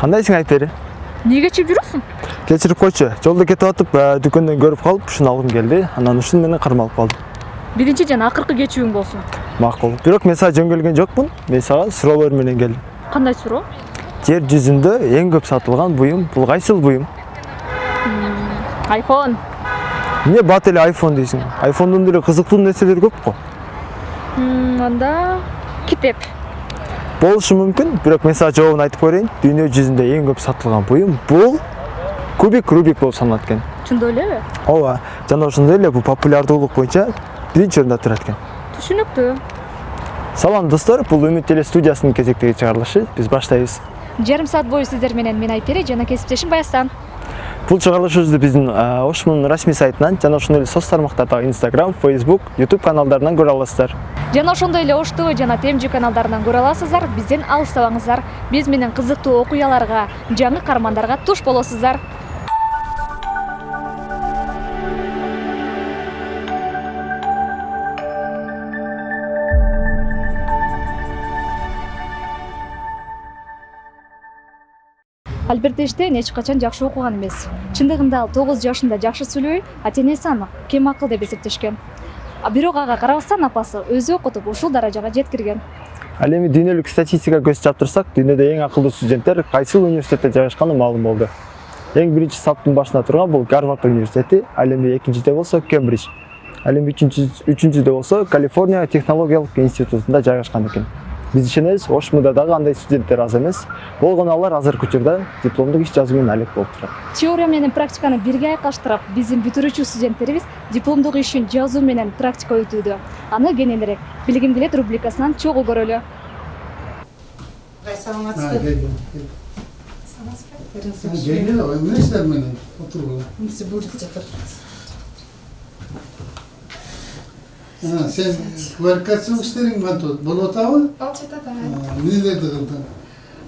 кандайсың айтпери эмне кечип жүрөсүң кечирип койчу жолдо кетип атып дүкөндөн көрүп калып ушуну алгым келди анан ушуну менен кармалып калдым биринчи жана акыркы кечүүң болсун макул бирок мен сага жөн келген жокмун мен сага суроолор менен келдим кандай суроо жер жүзүндө эң көп сатылган буюм бул кайсыл буюм айфон эмне бат эле айфон дейсиң айфондон деле кызыктуу нерселер көп го М, анда китеп. Болушу мүмкүн бирок мен сага жообун айтып берейин дүйнө жүзүндө эң көп сатылган буюм бул кубик рубик болуп саналат экен. Чындоо элеби ооба жана ошондой эле бул популярдуулук боюнча биринчи орунда турат экен. Түшүнүктүү. Салам достор бул үмүт теле студиясынын кезектеги чыгарылышы. Биз баштайбыз. Жарым саат бою сиздер менен мен айпери жана кесиптешим баястан. Бул чыгарылышыбызды биздин ош мунун расмий сайтынан жана ошондой эле соц тармактардагы инстаграм фейсбук ютуб каналдарынан көрө аласыздар. Жана ошондой эле ош тв жана темжи каналдарынан көрө аласыздар бизден алыстабаңыздар. Биз менен кызыктуу окуяларга жаңы каармандарга туш болосуздар. Альберт эйнштейн эч качан жакшы окуган эмес. Чындыгында ал тогуз жашында жакшы сүйлөбөй ата энеси аны кем акыл деп эсептешкен. Бирок ага карабастан апасы өзү окутуп ушул даражага жеткирген. Ал эми дүйнөлүк статистикага көз чаап турсак дүйнөдө эң акылдуу студенттер кайсыл университетте жайгашканы маалым болду. Эң биринчи саптын башында турган бул гарвард университети ал эми экинчиде болсо кембридж. Ал эми үчүнчү үчүнчүдө болсо калифорния технологиялык институтунда жайгашкан экен биз ишенебиз ош муда дагы андай студенттер аз эмес болгону алар азыркы учурда дипломдук иш жазуу менен алек болуп турат теория менен практиканы бирге айкаштырып биздин бүтүрүүчү студенттерибиз дипломдук ишин жазуу менен практика өтүүдө аны кененирээк билгим келет рубрикасынан чогуу көрөлү саламатсызбы emniyetler beni. Otur burada. Bizi burada жатыр. Ha, sen kvalifikasyonu işlerin mi tut? Bunu otağı? Ал жатат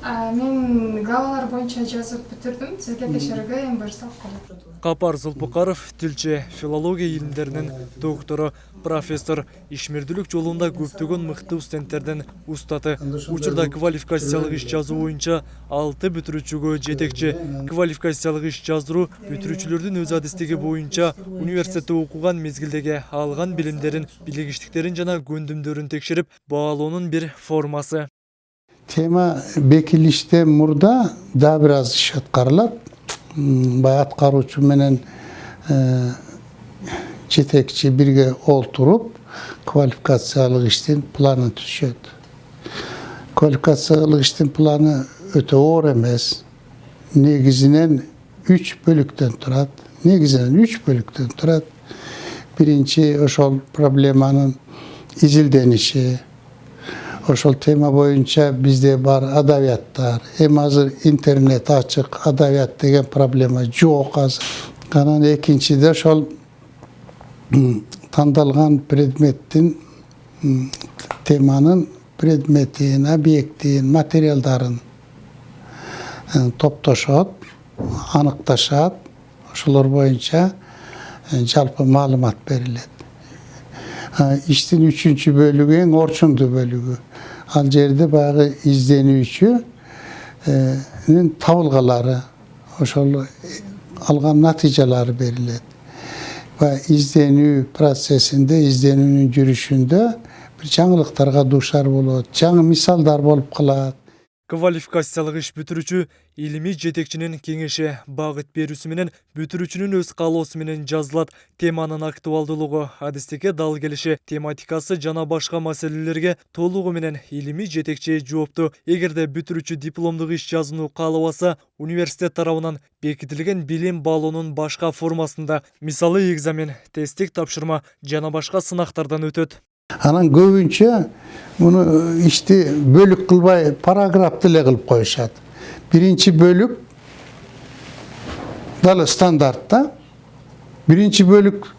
Мен главалар боюнча жазып бүтүрдүм. Сизге текшерүүгө эми буюрса алып Капар Зулпукаров тилчи, филология илимдеринин доктору, профессор, ишмердүүлүк жолунда көптөгөн мыкты студенттердин устаты. Учурда квалификациялык иш жазуу боюнча 6 бүтүрүүчүгө жетекчи. Квалификациялык иш жаздыруу бүтүрүүчүлөрдүн өз адистиги боюнча университетте окуган мезгилдеги алган билимдерин, билигиштиктерин жана көндүмдөрүн текшерип баалоонун бир формасы. Tema bekilişte murda daha biraz iş atkarılat. Bay atkaruçu menen e, жетекчи бирге олтуруп квалификациялык иштин планын түзүшөт квалификациялык иштин планы өтө оор эмес негизинен үч бөлүктөн турат негизинен үч бөлүктөн турат биринчи ошол проблеманын изилдениши ошол тема боюнча бизде бар адабияттар эми азыр интернет ачык адабият деген проблема жок азыр анан экинчиде ошол тандалган предметтин теманын предметин объектин материалдарын топтошот аныкташат ошолор боюнча жалпы маалымат берилет иштин үчүнчү бөлүгү эң орчундуу бөлүгү ал жерде баягы изденүүчүнүн табылгалары ошол алган натыйжалары берилет баягы изденүү процессинде изденүүнүн жүрүшүндө бир жаңылыктарга дуушар болот жаңы мисалдар болуп калат Квалификациялык иш бүтүрүүчү илимий жетекчинин кеңеши багыт берүүсү менен бүтүрүүчүнүн өз каалоосу менен жазылат. Теманын актуалдуулугу, адистикке дал келиши, тематикасы жана башка маселелерге толугу менен илимий жетекчи жоопту. Эгерде бүтүрүүчү дипломдук иш жазууну каалабаса, университет тарабынан бекитилген билим баалоонун башка формасында, мисалы экзамен, тесттик тапшырма жана башка сынактардан өтөт. Анан көбүнчө муну э, ишти бөлүк кылбай параграфты эле кылып коюшат биринчи бөлүк далы стандарт да биринчи бөлүк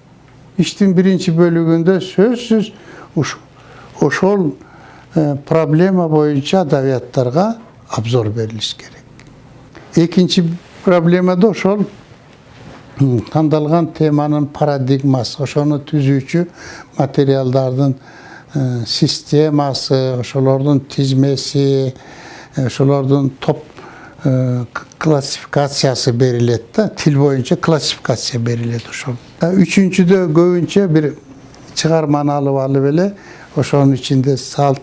иштин биринчи бөлүгүндө сөзсүз ошол э, проблема боюнча адабияттарга обзор берилиш керек. Экинчи проблемада ошол м, тандалган теманын парадигмасы ошону түзүүчү материалдардын системасы ошолордун тизмеси ошолордун топ классификациясы берилет да тил боюнча классификация берилет ошол үчүнчүдө көбүнчө бир чыгарманы алып алып эле ошонун ичинде салт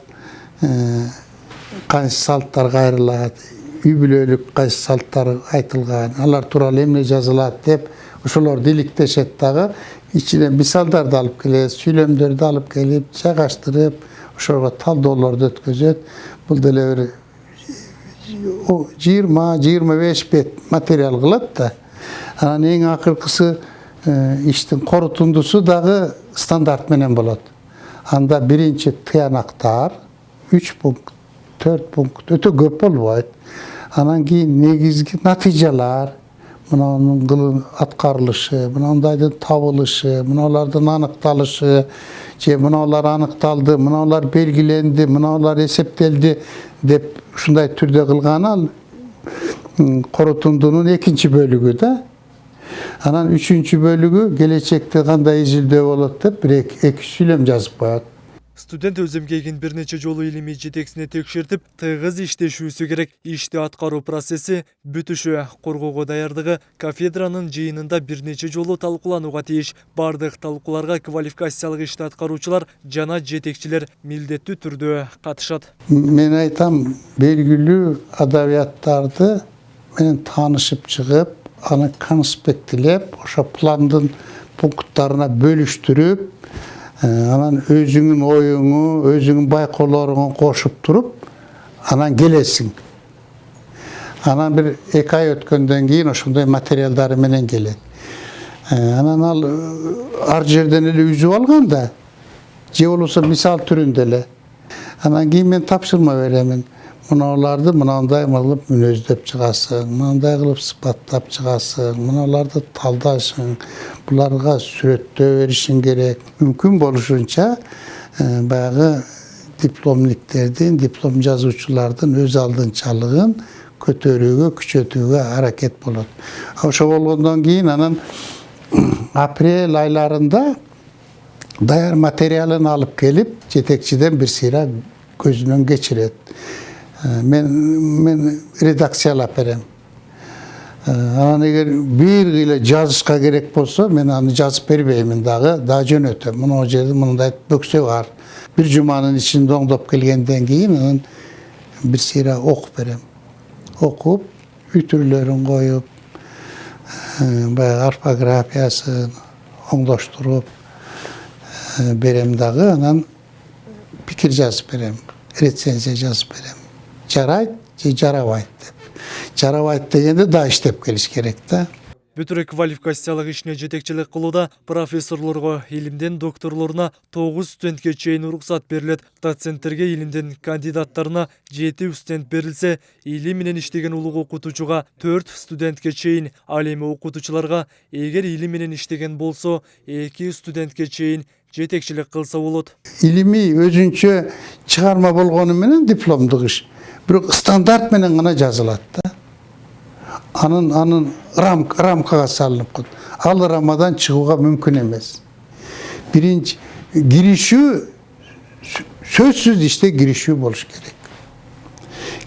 кайсы салттар кайрылат үй бүлөлүк кайсы салттар айтылган алар тууралуу эмне жазылат деп ошолорду иликтешет дагы. Ичинен мисалдарды алып келет сүйлөмдөрдү алып келип жайгаштырып ошого талдоолорду өткөзөт. Бул деле бир жыйырма жыйырма беш бет материал кылат да. Анан эң акыркысы э, иштин корутундусу дагы стандарт менен болот. Анда биринчи тыянактар үч пункт төрт пункт өтө көп болбойт. Анан кийин негизги натыйжалар мынанын аткарылышы мынандайдын табылышы мыналардын аныкталышы же мыналар аныкталды мыналар белгиленди мыналар эсептелди деп ушундай түрдө кылганы ал корутундунун экинчи бөлүгү да. Анан үчүнчү бөлүгү келечекте кандай изилдөө болот деп бир эки эки сүйлөм жазып коет. Студент өз эмгегин бир нече жолу илимий жетексине текшертип тыгыз иштешүүсү керек. Ишти аткаруу процесси бүтүшү коргоого даярдыгы кафедранын жыйынында бир нече жолу талкууланууга тийиш баардык талкууларга квалификациялык ишти аткаруучулар жана жетекчилер милдеттүү түрдө катышат мен айтам белгилүү адабияттарды менен таанышып чыгып аны конспектилеп ошо пландын пункттарына анан өзүңүн оюңу өзүңүн байкоолоруңу кошуп туруп анан келесиң. Анан бир эки ай өткөндөн кийин ошондой материалдары менен келет. Э, анан ал э, ар жерден эле үзүп алган да же болбосо мисал түрүндө эле. Анан кийин мен тапшырма беремин. Мыналарды мынандай кылып мүнөздөп чыгасың мындай кылып сыпаттап чыгасың мыналарды талдашың буларга сүрөттөө беришиң керек мүмкүн болушунча баягы дипломниктердин диплом жазуучулардын өз алдынчалыгын көтөрүүгө күчөтүүгө аракет болот ошо болгондон кийин анан апрель айларында даяр материалын алып келип жетекчиден бир сыйра көзүнөн кечирет мен мен редакциялап берем анан эгер бир кыйла жазышка керек болсо мен аны жазып бербеймин дагы дагы жөнөтөм мына жерде мындай бөксө бар бир жуманын ичинде оңдоп келгенден кийин анан бир сыйра окуп берем окуп ütүрлөрүн коюп баягы орфографиясын оңдоштуруп берем дагы анан пикир жазып берем рецензия жазып берем жарайт же жарабайт деп жарабайт дегенде дагы иштеп келиш керек да бүтүрө квалификациялык ишине жетекчилик кылууда профессорлорго илимден докторлоруна тогуз студентке чейин уруксат берилет доценттерге илимден кандидаттарына жети студент берилсе илим менен иштеген улуг окутуучуга төрт студентке чейин ал эми окутуучуларга эгер илим менен иштеген болсо эки студентке чейин жетекчилик кылса болот илимий өзүнчө чыгарма болгону менен дипломдук иш бирок стандарт менен гана жазылат да анын анын рам, рамкага салынып коет ал рамадан чыгууга мүмкүн эмес биринчи киришүү сө- сөзсүз иште киришүү болуш керек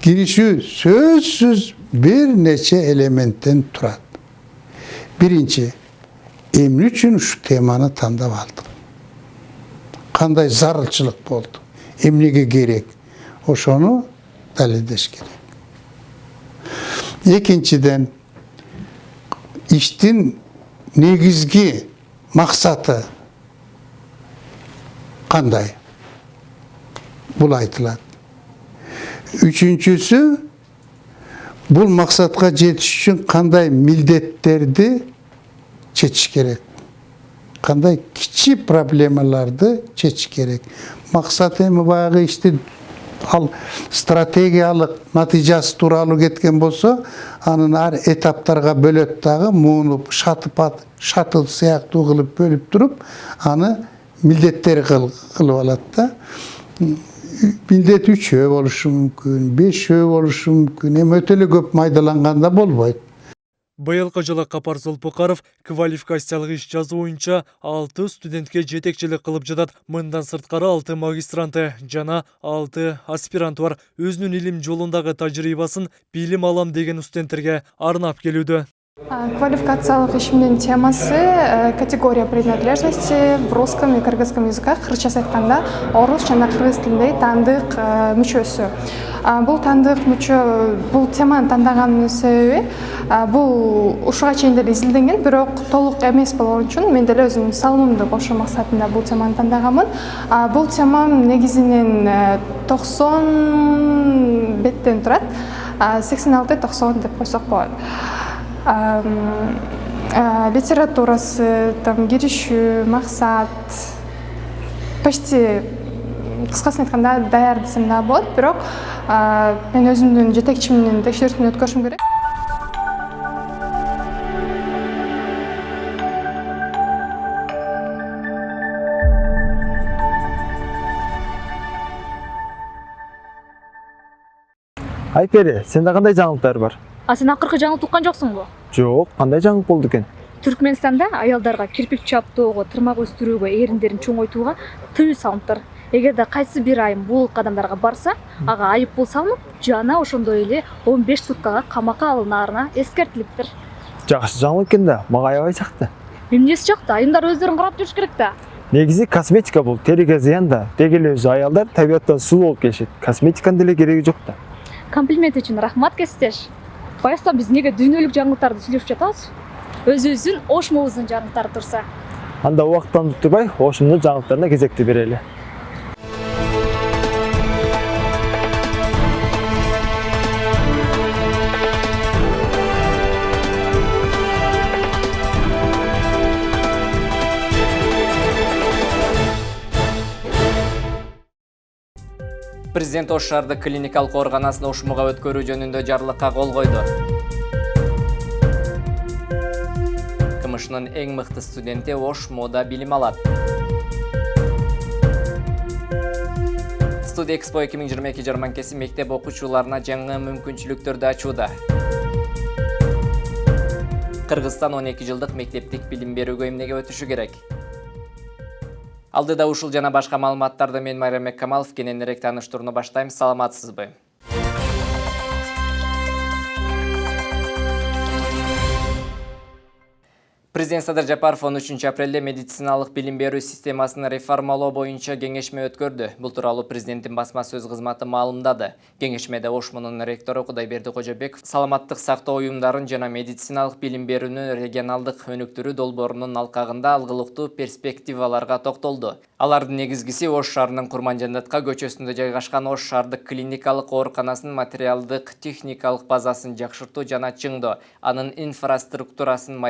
киришүү сөзсүз бир нече элементтен турат биринчи эмне үчүн ушул теманы тандап алдым кандай зарылчылык болду эмнеге керек ошону далилдеш керек экинчиден иштин негизги максаты кандай бул айтылат үчүнчүсү бул максатка жетиш үчүн кандай милдеттерди чечиш керек кандай кичи проблемаларды чечиш керек максат эми баягы ишти ал стратегиялык натыйжасы тууралуу кеткен болсо анын ар этаптарга бөлөт дагы муну шатып ат- шатыл сыяктуу кылып бөлүп туруп аны милдеттери кыл- кылып алат да милдет үчөө болушу мүмкүн бешөө болушу мүмкүн эми өтө эле көп майдаланганда болбойт Быйылкы жылы Капар Золпукаров квалификациялык иш жазуу боюнча 6 студентке жетекчилик кылып жатат. Мындан сырткары 6 магистранты жана 6 аспиранты бар. Өзүнүн илим жолундагы тажрыйбасын билим алам деген студенттерге арнап келүүдө. Квалификациялық ишимдин темасы э, категория принадлежности в русском и кыргызском языках. Кыргызчасы айтканда орус жана кыргыз тилиндеги таандык э, мүчөсү. Бул таандык мүчө бул теманы тандагандын себеби бул ушуга чейин деле изилденген бирок толук эмес болгон үчүн мен деле өзүмдүн салымымды кошуу максатында бул теманы тандаганмын бул тема негизинен э, токсон беттен турат. Сексен алты токсон деп койсок болот литературасы там киришүү максат почти кыскасын айтканда даяр десем дагы болот бирок мен өзүмдүн жетекчимдин текшерүүсүн өткөрүшүм керек. Айпери сенде кандай жаңылыктар бар а сен акыркы жаңылык уккан жоксуңбу жок кандай жаңылык болду экен түркмөнстанда аялдарга кирпик чаптоого тырмак өстүрүүгө эриндерин чоңойтууга тыюу салыныптыр. Эгерде кайсы бир айым бул кадамдарга барса ага айып пул салынып жана ошондой эле он беш суткага камакка алынаарына эскертилиптир. Жакшы жаңылык экен да мага аябай жакты эмнеси жакты айымдар өздөрүн карап жүрүш керек да негизи косметика бул териге зыян да. Деги эле өзү аялдар табияттан сулуу болуп келишет. Косметиканын деле кереги жок да комплимент үчүн рахмат кесиптеш. Баягы биз эмнеге дүйнөлүк жаңылыктарды сүйлөшүп жатабыз өзүбүздүн ошмобуздун жаңылыктары турса анда убакыттан утурбай ошумдун жаңылыктарына кезекти берели Президент Ош шаардык клиникалык ооруканасын ошмуга өткөрүү жөнүндө жарлыкка кол койду. КМШнын эң мыкты студенти Ошмода билим алат. Студия Экспо 2022 жарманкеси мектеп окуучуларына жаңы мүмкүнчүлүктөрдү ачууда. Кыргызстан 12 жылдык мектептик билим берүүгө эмнеге өтүшү керек? Алдыда ушул жана башка маалыматтарды мен Майрамбек Камалов кененирээк тааныштырууну баштайм. Саламатсызбы? Президент Садыр Жапаров 13 апрелде медициналык билим берүү системасын реформалоо боюнча кеңешме өткөрдү. Бул тууралуу президенттин басма сөз кызматы маалымдады. Кеңешмеде Ошмунун ректору Кудайберди Кожобеков саламаттык сактоо уюмдарын жана медициналык билим берүүнүн регионалдык өнүктүрүү долбоорунун алкагында алгылыктуу перспективаларга токтолду. Алардын негизгиси Ош шаарынын Курманжандатка көчөсүндө жайгашкан Ош шаардык клиникалык ооруканасынын материалдык техникалык базасын жакшыртуу жана чыңдоо, анын инфраструктурасын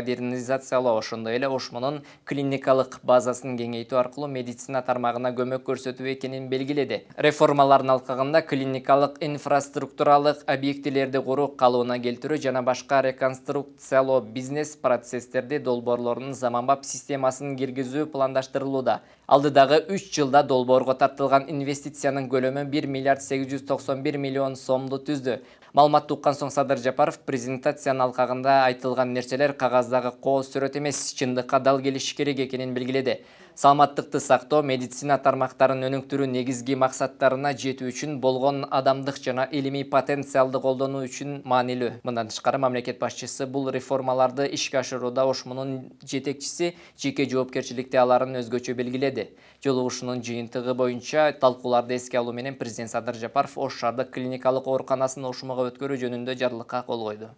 модернизациялоо, ошондой эле Ошмунун клиникалык базасын кеңейтүү аркылуу медицина тармагына көмөк көрсөтүү экенин белгиледи. Реформалардын алкагында клиникалык инфраструктуралык объектилерди куруу, калыбына келтирүү жана башка реконструкциялоо бизнес процесстерди долбоорлорунун заманбап системасын киргизүү пландаштырылууда. Алдыдагы 3 жылда долбоорго тартылган инвестициянын көлөмү 1 миллиард 891 миллион сомду түздү. Маалыматты уккан соң Садыр Жапаров презентациянын алкагында айтылган нерселер кагаздагы кооз сүрөт эмес, чындыкка дал келиши керек экенин белгиледи. Саламаттыкты сактоо, медицина тармактарын өнүктүрүү негизги максаттарына жетүү үчүн болгон адамдык жана илимий потенциалды колдонуу үчүн маанилүү. Мындан тышкары мамлекет башчысы бул реформаларды ишке ашырууда Ошмунун жетекчиси жеке жоопкерчиликти аларын өзгөчө белгиледи. Жолугушуунун жыйынтыгы боюнча талкууларды эске алуу менен президент Садыр Жапаров Ош шаардык клиникалык ооруканасын Ошмуга өткөрүү жөнүндө жарлыкка кол койду.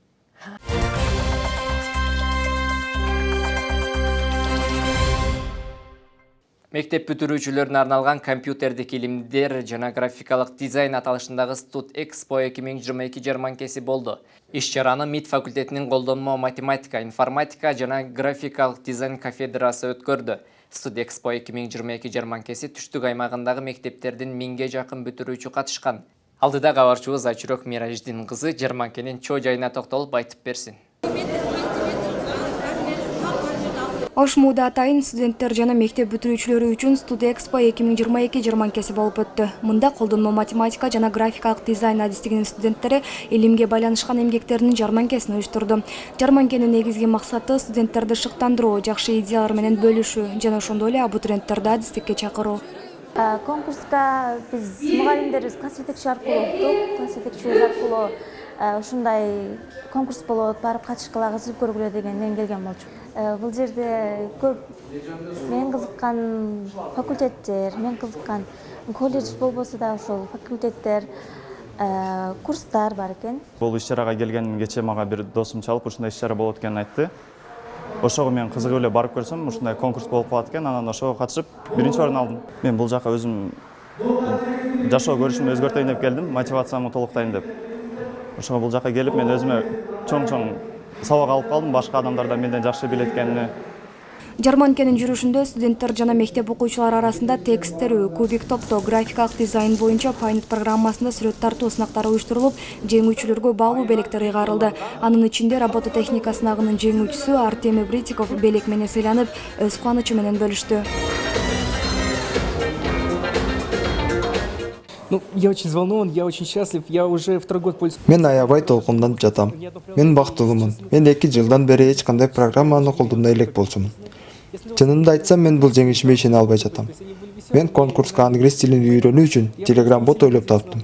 Мектеп бүтүрүүчүлөрүнө арналган компьютердик илимдер жана графикалык дизайн аталышындагы Студ Экспо 2022 жарманкеси болду. Иш чараны МИД факультетинин колдонмо математика, информатика жана графикалык дизайн кафедрасы өткөрдү. Студ Экспо 2022 жарманкеси түштүк аймагындагы мектептердин миңге жакын бүтүрүүчү катышкан. Алдыда кабарчыбыз Ачурок Мираждин кызы жарманкенин чоо жайына токтолуп айтып берсин. Ош Мууда атайын студенттер жана мектеп бүтүрүүчүлөрү үчүн Студэкспо 2022 жарманкеси болуп өттү. Мында колдонмо математика жана графикалык дизайн адистигинин студенттери илимге байланышкан эмгектеринин жарманкесин уюштурду. Жарманкенин негизги максаты студенттерди шыктандыруу, жакшы идеялар менен бөлүшүү жана ошондой эле абитуриенттерди адистикке чакыруу. конкурска биз мугалимдерибиз класс жетекчи аркылуу уктук класс жетекчибиз аркылуу ушундай конкурс болот барып катышкыла кызыгып көргүлө дегенден келген болчу. Бул жерде көп мен кызыккан факультеттер мен кызыккан колледж болбосо да ошол факультеттер курстар бар экен. Бул иш чарага келгеним кечээ мага бир досум чалып ушундай иш чара болот экенин айтты. Ошого мен кызыгып эле барып көрсөм ушундай конкурс болуп калат экен анан ошого катышып биринчи орун алдым. Мен бул жака өзүм жашоо көрүшүмдү өзгөртөйүн деп келдим мотивациямды толуктайын деп ошого бул жака келип мен өзүмө чоң чоң сабак алып калдым башка адамдар да менден жакшы билет экенине Жарманкенин жүрүшүндө студенттер жана мектеп окуучулары арасында текст терүү, кубик топтоо, графикалык дизайн боюнча Paint программасында сүрөт тартуу сынактары уюштурулуп, жеңүүчүлөргө баалуу белектер ыйгарылды. Анын ичинде робототехника сынагынын жеңүүчүсү Артемий Бритиков белек менен сыйланып, өз кубанычы менен бөлүштү. Ну, я очень взволнован, я очень счастлив, я уже второй год пользуюсь. мен аябай толкунданып жатам. Мен бактылуумун мен эки жылдан бери эч кандай программаны колдонбой элек болчумун чынымды айтсам мен бул жеңишиме ишене албай жатам. Мен конкурска англис тилин үйрөнүү үчүн телеграм бот ойлоп таптым.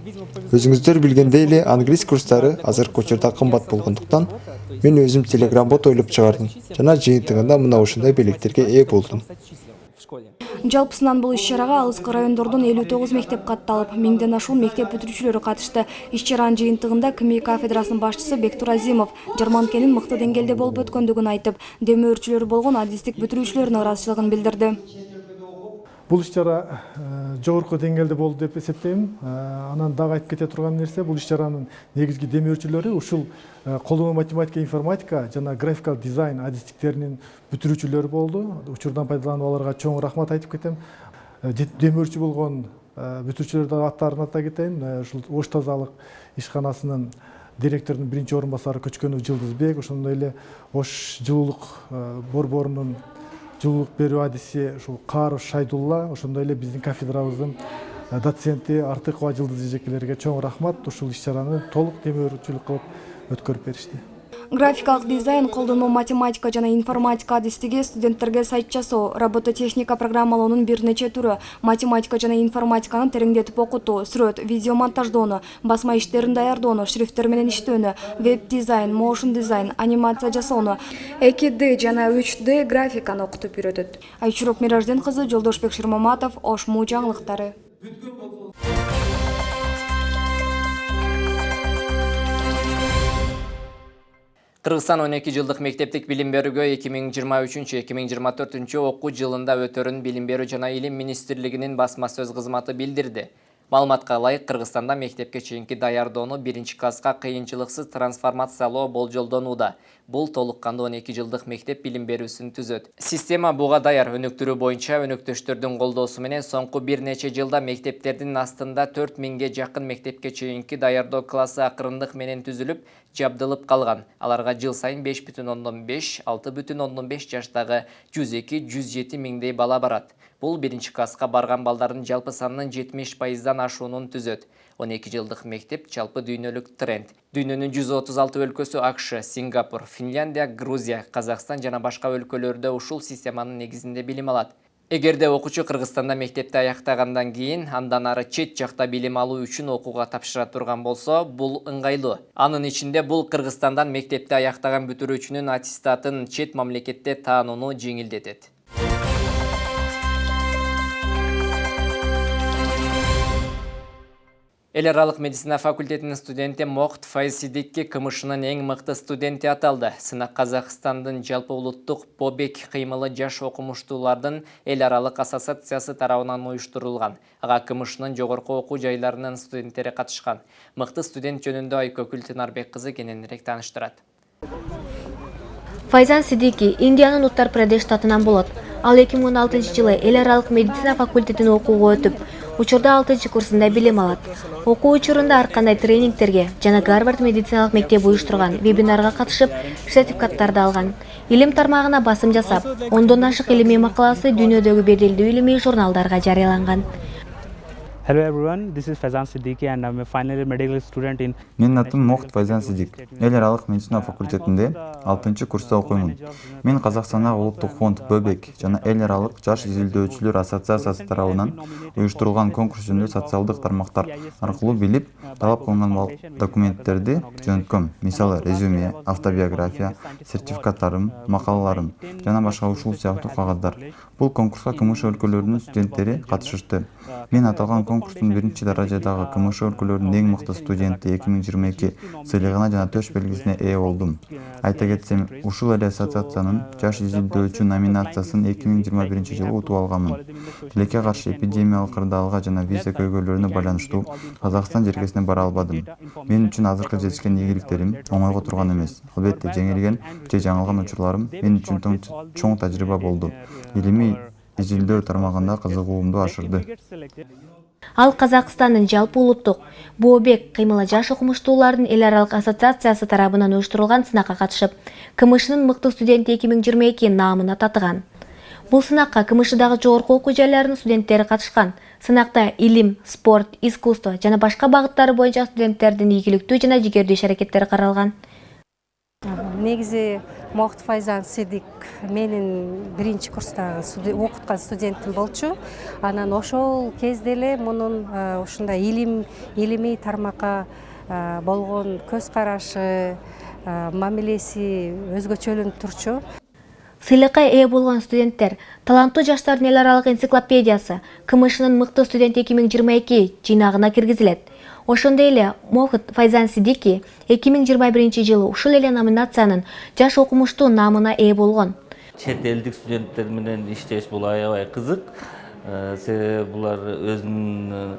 Өзүңүздөр билгендей эле англис курстары азыркы учурда кымбат болгондуктан мен өзүм телеграм бот ойлоп чыгардым жана жыйынтыгында мына ушундай белектерге ээ болдум Жалпысынан бул иш-чарага алыскы райондордун 59 мектеп катталып, миңден ашуун мектеп бүтүрүүчүлөрү катышты. Иш-чаранын жыйынтыгында КМИ кафедрасынын башчысы Бектур Азимов жарманкенин мыкты деңгээлде болуп өткөндүгүн айтып, демөөрчүлөрү болгон адистик бүтүрүүчүлөрүнүн ыраазычылыгын билдирди. Бул иш чара жогорку деңгээлде болду деп эсептейм. Анан дагы айтып кете турган нерсе бул иш чаранын негизги демөөрчүлөрү ушул колдонмо математика информатика жана графикалык дизайн адистиктеринин бүтүрүүчүлөрү болду. Учурдан пайдаланып аларга чоң рахмат айтып кетем. Демөөрчү болгон бүтүрүүчүлөрдүн аттарын атай кетейин ушул ош тазалык ишканасынын директорунун биринчи орун басары көчкөнов жылдызбек ошондой эле ош жылуулук борборунун жылуулук берүү адиси ушул кааров шайдулла ошондой эле биздин кафедрабыздын доценти артыкова жылдыз эжекелерге чоң рахмат. Ушул иш чараны толук демөөрчүлүк кылып өткөрүп беришти. Графикалык дизайн, колдонмо математика жана информатика адистиги студенттерге сайт жасоо, робототехника программалоонун бир нече түрү, математика жана информатиканы тереңдетип окутуу, сүрөт, видео монтаждоону, басма иштерин даярдоону, шрифттер менен веб дизайн, моушн дизайн, анимация жасоону, 2D жана 3D графиканы окутуп үйрөтөт. Айчурок Миражден кызы Жолдошбек Шырмаматов, Ош жаңылыктары. Кыргызстан 12 жылдык мектептик билим берүүгө 2023-2024 окуу жылында өтөрүн билим берүү жана илим министрлигинин басма сөз кызматы билдирди. Маалыматка ылайык Кыргызстанда мектепке чейинки даярдоону биринчи класска кыйынчылыксыз трансформациялоо болжолдонууда. Бул толук кандуу 12 жылдык мектеп билим берүүсүн түзөт. Система буга даяр өнүктүрүү боюнча өнөктөштөрдүн колдоосу менен соңку бир нече жылда мектептердин астында 4000ге жакын мектепке чейинки даярдоо классы акырындык менен түзүлүп, жабдылып калган. Аларга жыл сайын 5,5-6,5 жаштагы 102-107 миңдей бала барат. Бул биринчи класска барган балдардын жалпы санынын 70 пайыздан ашуунун түзөт. 12 жылдык мектеп жалпы дүйнөлүк тренд. Дүйнөнүн 136 өлкөсү АКШ, Сингапур, Финляндия, Грузия, Казакстан жана башка өлкөлөрдө ушул системанын негизинде билим алат. Эгерде окуучу Кыргызстанда мектепти аяктагандан кийин андан ары чет жакта билим алуу үчүн окууга тапшыра турган болсо, бул ыңгайлуу. Анын ичинде бул Кыргызстандан мектепти аяктаган бүтүрүүчүнүн аттестатын чет мамлекетте таанууну жеңилдетет. Эл аралык медицина факультетинин студенти Мохт Файсидикки КМШнын эң мыкты студенти аталды. Сынак Казакстандын жалпы улуттук Побек кыймылы жаш окумуштуулардын эл аралык ассоциациясы тарабынан уюштурулган. Ага КМШнын жогорку окуу жайларынын студенттери катышкан. Мыкты студент жөнүндө Айкөкүл Тынарбек кызы кененирээк тааныштырат. Файзан Сидики Индиянын Уттар Прадеш штатынан болот. Ал 2016 жылы эл аралык медицина факультетин окууга өтүп, учурда алтынчы курсунда билим алат. Окуу учурунда ар кандай тренингтерге жана гарвард медициналык мектеби уюштурган вебинарга катышып сертификаттарды алган. Илим тармагына басым жасап ондон ашык илимий макаласы дүйнөдөгү беделдүү илимий журналдарга жарыяланган Hello everyone, this is Faizan Siddiqui and I'm a final year medical student in Менин атым Мохт Файзан Сидик. Эл аралык медицина факультетинде 6 курста окуймун. Мен Казакстандагы Улуттук фонд Бөбек жана эл аралык жаш изилдөөчүлөр ассоциациясы тарабынан уюштурулган конкурс жөнүндө социалдык тармактар аркылуу билип, талап кылынган документтерди жөнөткөм. Мисалы, резюме, автобиография, сертификаттарым, макалаларым жана башка ушул сыяктуу кагаздар. Бул конкурска КМШ өлкөлөрүнүн студенттери катышышты. Мен аталган конкурстун биринчи даражадагы КМШ өлкөлөрүнүн эң мыкты студенти эки миң жыйырма эки сыйлыгына жана төш белгисине ээ болдум айта кетсем ушул эле ассоциациянын жаш изилдөөчү номинациясын эки миң жыйырма биринчи жылы утуп алганмын тилекке каршы эпидемиялык кырдаалга жана виза көйгөйлөрүнө байланыштуу казакстан жергесине бара албадым. Мен үчүн азыркы жетишкен ийгиликтерим оңойго турган эмес албетте жеңилген же жаңылган учурларым мен үчүн чоң тажрыйба болду илимий изилдөө тармагында кызыгуумду ашырды. Ал казакстандын жалпы улуттук бообек кыймылы жаш окумуштуулардын эл аралык ассоциациясы тарабынан уюштурулган сынакка катышып кмшнын мыкты студенти эки миң жыйырма эки наамына татыган бул сынакка кмшдагы жогорку окуу жайларынын студенттери катышкан. Сынакта илим спорт искусство жана башка багыттары боюнча студенттердин ийгиликтүү жана жигердүү иш аракеттери каралган. Негизи мохт файзан сидик менин биринчи курстагы окуткан студентим болчу. Анан ошол кезде эле мунун ушундай илим илимий тармакка болгон көз карашы мамилеси өзгөчөлөнүп турчу сыйлыкка ээ болгон студенттер таланттуу жаштардын эл аралык энциклопедиясы кмшнын мыкты студент эки миң жыйырма эки жыйнагына киргизилет ошондой эле мохт файзан сидики эки миң жыйырма биринчи жылы ушул эле номинациянын жаш окумуштуу наамына ээ болгон. Чет элдик студенттер менен иштеш бул аябай кызык. Себеби булар өзүнүн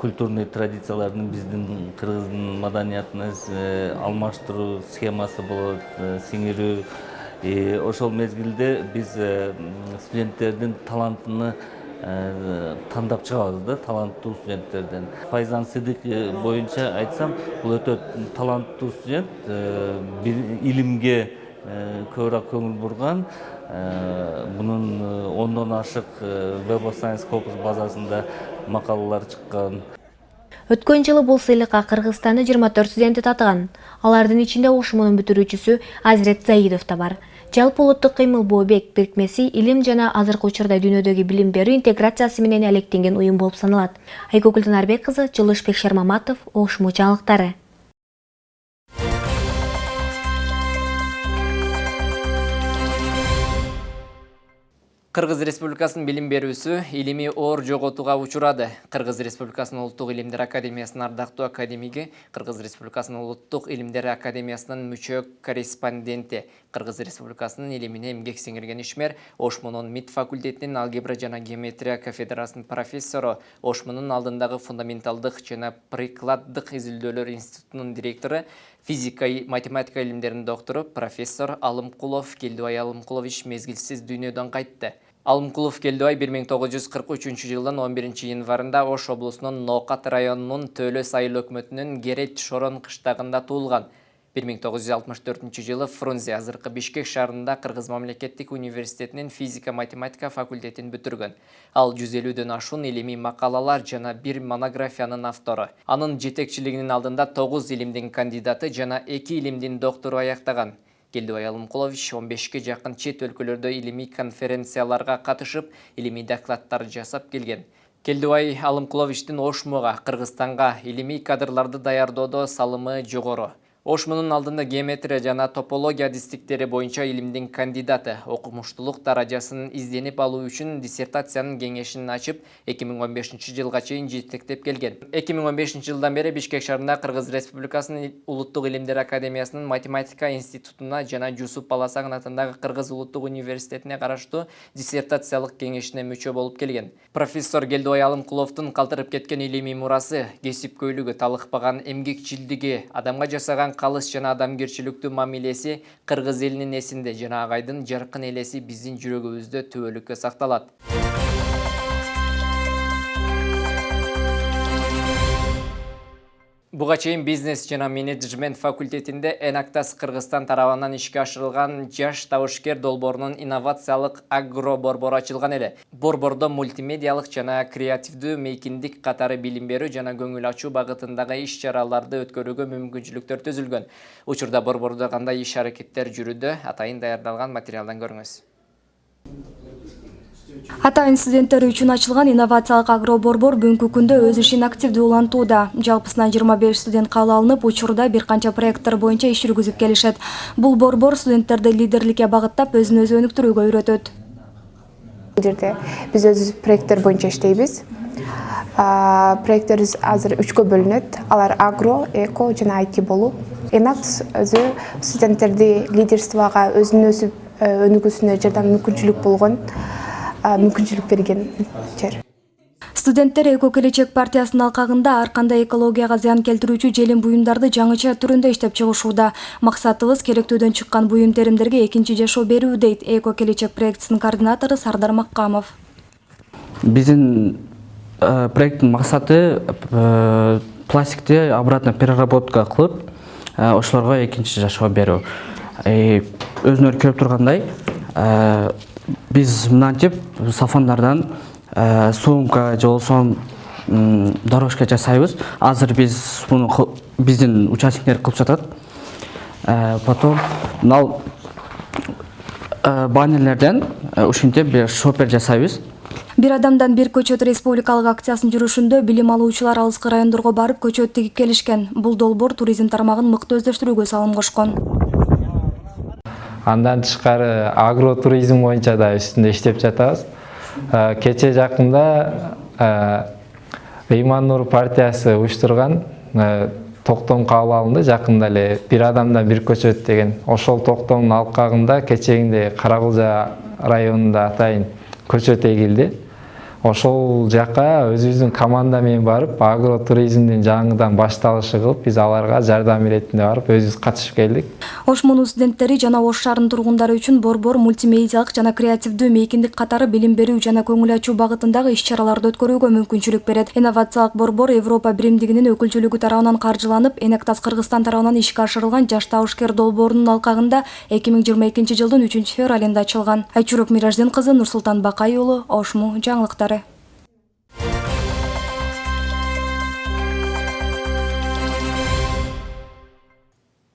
культурный традицияларын биздин кыргыздын маданиятына алмаштыруу схемасы болот сиңирүү ошол мезгилде биз студенттердин талантыны тандап чыгабыз да таланттуу студенттерден файзан сыдык боюнча айтсам бул өтө таланттуу студент илимге көбүрөөк көңүл бурган мунун ондон ашык web of science scopus базасында макалалар чыккан өткөн жылы бул сыйлыкка кыргызстандын жыйырма төрт студенти татыган. Алардын ичинде ошмунун бүтүрүүчүсү азирет заидов да бар. Жалпы улуттук кыймыл бообек бирикмеси илим жана азыркы учурда дүйнөдөгү билим берүү интеграциясы менен алектенген уюм болуп саналат. Айгүл гүлнарбек кызы жылышбек шермаматов ошму жаңылыктары Кыргыз Республикасынын билим берүүсү илимий оор жоготууга учурады. Кыргыз Республикасынын Улуттук илимдер академиясынын ардактуу академиги, Кыргыз Республикасынын Улуттук илимдер академиясынын мүчө корреспонденти, Кыргыз Республикасынын илимине эмгек сиңирген ишмер, Ошмунун МИД факультетинин алгебра жана геометрия кафедрасынын профессору, Ошмунун алдындагы фундаменталдык жана прикладдык изилдөөлөр институтунун директору, физика математика илимдеринин доктору профессор Алымкулов Келдубай Алымкулович мезгилсиз дүйнөдөн кайтты. Алымкулов Келдубай 1943 жылдын 11 январында Ош облусунун Ноокат районунун Төлө сайыл өкмөтүнүн Керет Шорон кыштагында туулган. 1964 жылы Фрунзе азыркы Бишкек шаарында Кыргыз мамлекеттик университетинин физика математика факультетин бүтүргөн. Ал 150дөн ашуун илимий макалалар жана бир монографиянын автору. Анын жетекчилигинин алдында 9 илимдин кандидаты жана 2 илимдин доктору аяктаган. Келдубай Алымкулович 15-ке жакын чет өлкөлөрдө илимий конференцияларга катышып, илимий докладдар жасап келген. Келдубай Алымкуловичтин Ошмуга, Кыргызстанга илимий кадрларды даярдоодо салымы жогору. Ошмунун алдында геометрия жана топология адистиктери боюнча илимдин кандидаты окумуштуулук даражасын изденип алуу үчүн диссертациянын кеңешин ачып 2015 жылга чейин жетектеп келген. 2015 жылдан бери Бишкек шаарында Кыргыз Республикасынын Улуттук илимдер академиясынын математика институтуна жана Жусуп Баласагын атындагы Кыргыз Улуттук университетине караштуу диссертациялык кеңешине мүчө болуп келген. Профессор Келдубай Алымкуловдун калтырып кеткен илимий мурасы, кесипкөйлүгү, талыкпаган эмгекчилдиги, адамга жасаган калыс жана адамгерчиликтүү мамилеси кыргыз элинин эсинде жана агайдын жаркын элеси биздин жүрөгүбүздө түбөлүккө сакталат Буга чейин бизнес жана менеджмент факультетинде Энактас Кыргызстан тарабынан ишке ашырылган жаш табышкер долбоорунун инновациялык агро борбору ачылган эле. Борбордо мультимедиалык жана креативдүү мейкиндик катары билим берүү жана көңүл ачуу багытындагы иш-чараларды өткөрүүгө мүмкүнчүлүктөр түзүлгөн. Учурда борбордо кандай иш аракеттер жүрүүдө, атайын даярдалган материалдан көрүңүз. Атайын студенттер үчүн ачылган инновациялык агро борбор бүгүнкү күндө өз ишин активдүү улантууда. Жалпысынан жыйырма беш студент кабыл алынып учурда бир канча проекттер боюнча иш жүргүзүп келишет. Бул борбор студенттерди лидерликке багыттап өзүн өзү өнүктүрүүгө үйрөтөт. Бул жерде биз өзүбүз проекттер боюнча иштейбиз. Проекттерибиз азыр үчкө бөлүнөт. Алар агро эко жана айти болуп энакс өзү студенттерди лидерствого өзүн өзү өнүгүүсүнө жардам мүмкүнчүлүк болгон мүмкүнчүлүк берген жер студенттер эко келечек партиясынын алкагында ар кандай экологияга зыян келтирүүчү желим буюмдарды жаңыча түрүндө иштеп чыгышууда. Максатыбыз керектүүдөн чыккан буюм теримдерге экинчи жашоо берүү дейт эко келечек проектисинин координатору сардар маккамов. Биздин проекттин максаты пластикти обратно переработка кылып ошолорго экинчи жашоо берүү. Өзүңөр көрүп тургандай биз мынантип сафондардан сумка же болбосо дорожка жасайбыз. Азыр биз муну биздин участниктер кылып жатат. Потом мынал баннерлерден ушинтип бир шопер жасайбыз. Бир адамдан бир көчөт республикалык акциясынын жүрүшүндө билим алуучулар алыскы райондорго барып көчөт тигип келишкен. Бул долбоор туризм тармагын мыкты өздөштүрүүгө салым кошкон андан тышкары агро туризм боюнча да үстүндө иштеп жатабыз. Кечээ жакында ыйман нур партиясы уюштурган токтом кабыл алынды. Жакында эле бир адамдан бир көчөт деген. Ошол токтомдун алкагында кечээгиндей кара кулжа районунда атайын көчөт эгилди ошол жака өзүбүздүн команда менен барып агро туризмдин жаңыдан башталышы кылып биз аларга жардам иретинде барып өзүбүз катышып келдик. Ош муунун студенттери жана ош шаарынын тургундары үчүн борбор мультимедиалык жана креативдүү мейкиндик катары билим берүү жана көңүл ачуу багытындагы иш чараларды өткөрүүгө мүмкүнчүлүк берет. Инновациялык борбор европа биримдигинин өкүлчүлүгү тарабынан каржыланып энектас кыргызстан тарабынан ишке ашырылган жаш табышкер долбоорунун алкагында эки миң жыйырма экинчи жылдын үчүнчү февралында ачылган. Айчурок мираждин кызы нурсултан бакай уулу ошму жаңылыктары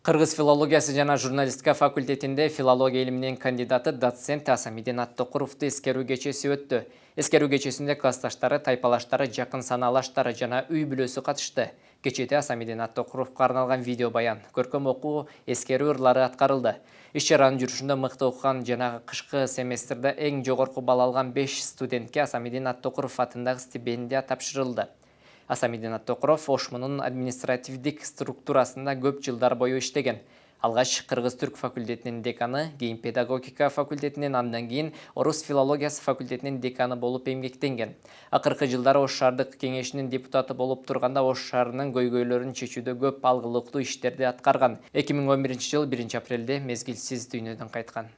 Кыргыз филологиясы жана журналистика факультетинде филология илиминин кандидаты доцент Асамидин Аттокуровду эскерүү кечеси өттү. Эскерүү кечесинде классташтары, тайпалаштары, жакын санаалаштары жана үй бүлөсү катышты. Кечете Асамидин Аттокуровго арналган видео баян, көркөм окуу, эскерүү ырлары аткарылды. Иш чаранын жүрүшүндө мыкты окуган жана кышкы семестрде эң жогорку бал алган 5 студентке Асамидин Аттокуров атындагы стипендия тапшырылды. Асамидин Аттокуров Ошмунун административдик структурасында көп жылдар бою иштеген. Алгач Кыргыз түрк факультетинин деканы, кийин педагогика факультетинин андан кийин орус филологиясы факультетинин деканы болуп эмгектенген. Акыркы жылдары Ош шаардык кеңешинин депутаты болуп турганда Ош шаарынын көйгөйлөрүн чечүүдө көп алгылыктуу иштерди аткарган. 2011 жыл 1 апрелде мезгилсиз дүйнөдөн кайткан.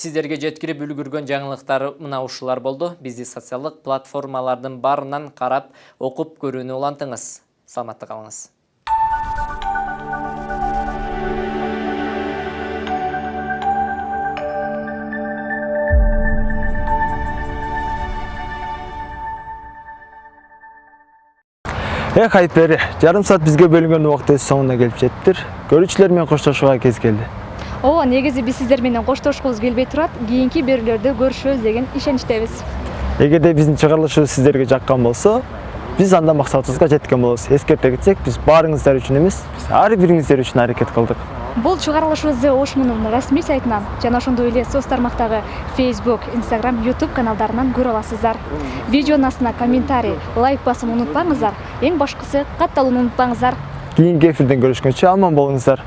Сиздерге жеткирип үлгүргөн жаңылыктар мына ушулар болду. Бизди социалдык платформалардын барынан карап, окуп көрүүнү улантыңыз. Саламатта калыңыз. Эх айтпери, жарым саат бизге бөлүнгөн убакыт өз соңуна келип жеттир. Көрүүчүлөр менен коштошууга кез келди. Ооба негизи биз сиздер менен коштошкубуз келбей турат кийинки берүүлөрдө көрүшөбүз деген ишеничтебиз эгерде биздин чыгарылышыбыз сиздерге жаккан болсо биз анда максатыбызга жеткен болобуз эскерте кетсек биз баарыңыздар үчүн эмес биз ар бириңиздер үчүн аракет кылдык бул чыгарылышыбызды ошмунун расмий сайтынан жана ошондой эле соц тармактагы facebook instagram youtube каналдарынан көрө аласыздар. Видеонун астына комментарий лайк басууну унутпаңыздар эң башкысы катталууну унутпаңыздар кийинки эфирден көрүшкөнчө аман болуңуздар